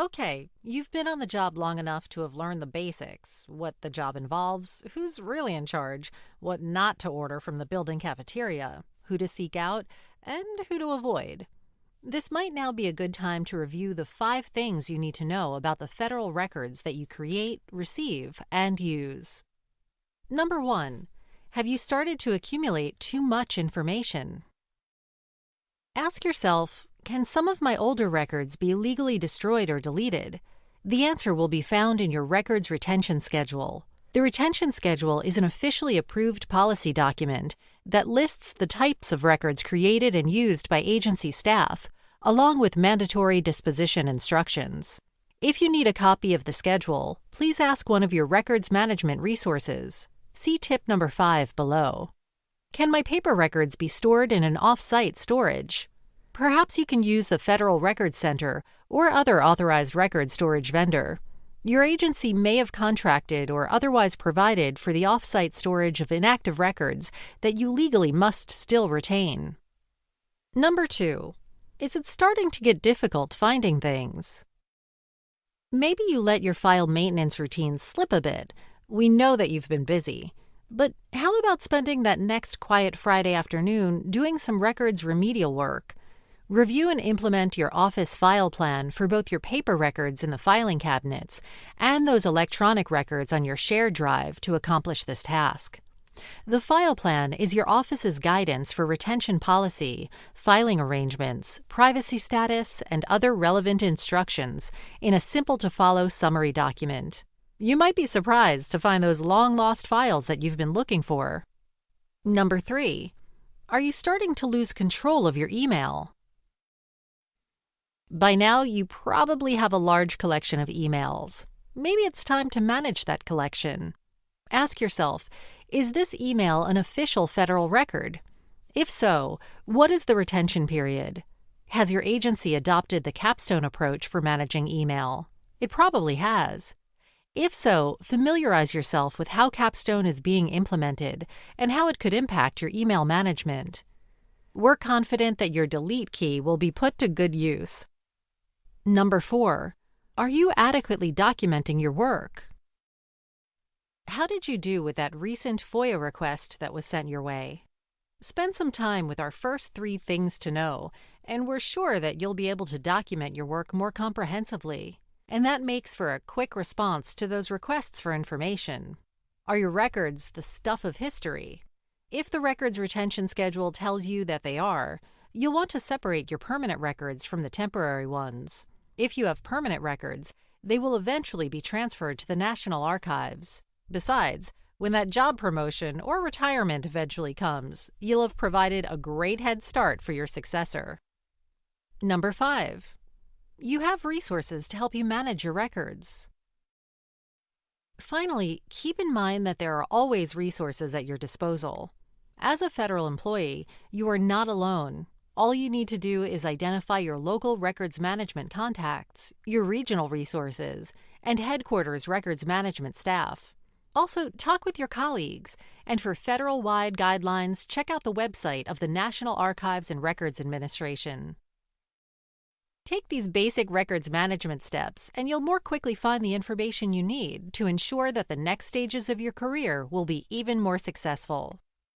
Okay, you've been on the job long enough to have learned the basics what the job involves, who's really in charge, what not to order from the building cafeteria, who to seek out, and who to avoid. This might now be a good time to review the five things you need to know about the federal records that you create, receive, and use. Number one, have you started to accumulate too much information? Ask yourself can some of my older records be legally destroyed or deleted? The answer will be found in your Records Retention Schedule. The Retention Schedule is an officially approved policy document that lists the types of records created and used by agency staff, along with mandatory disposition instructions. If you need a copy of the schedule, please ask one of your records management resources. See tip number 5 below. Can my paper records be stored in an off-site storage? Perhaps you can use the Federal Records Center or other authorized record storage vendor. Your agency may have contracted or otherwise provided for the off-site storage of inactive records that you legally must still retain. Number 2. Is it starting to get difficult finding things? Maybe you let your file maintenance routine slip a bit. We know that you've been busy. But how about spending that next quiet Friday afternoon doing some records remedial work? Review and implement your Office file plan for both your paper records in the filing cabinets and those electronic records on your shared drive to accomplish this task. The file plan is your Office's guidance for retention policy, filing arrangements, privacy status, and other relevant instructions in a simple to follow summary document. You might be surprised to find those long lost files that you've been looking for. Number 3. Are you starting to lose control of your email? By now, you probably have a large collection of emails. Maybe it's time to manage that collection. Ask yourself Is this email an official federal record? If so, what is the retention period? Has your agency adopted the capstone approach for managing email? It probably has. If so, familiarize yourself with how Capstone is being implemented and how it could impact your email management. We're confident that your delete key will be put to good use. Number 4. Are you adequately documenting your work? How did you do with that recent FOIA request that was sent your way? Spend some time with our first three things to know, and we're sure that you'll be able to document your work more comprehensively. And that makes for a quick response to those requests for information. Are your records the stuff of history? If the records retention schedule tells you that they are, you'll want to separate your permanent records from the temporary ones. If you have permanent records, they will eventually be transferred to the National Archives. Besides, when that job promotion or retirement eventually comes, you'll have provided a great head start for your successor. Number 5. You have resources to help you manage your records. Finally, keep in mind that there are always resources at your disposal. As a federal employee, you are not alone all you need to do is identify your local records management contacts, your regional resources, and headquarters records management staff. Also, talk with your colleagues, and for federal wide guidelines, check out the website of the National Archives and Records Administration. Take these basic records management steps, and you'll more quickly find the information you need to ensure that the next stages of your career will be even more successful.